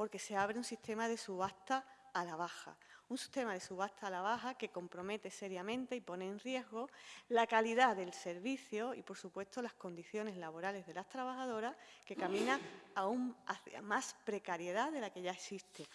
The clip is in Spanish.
porque se abre un sistema de subasta a la baja. Un sistema de subasta a la baja que compromete seriamente y pone en riesgo la calidad del servicio y, por supuesto, las condiciones laborales de las trabajadoras que caminan aún hacia más precariedad de la que ya existe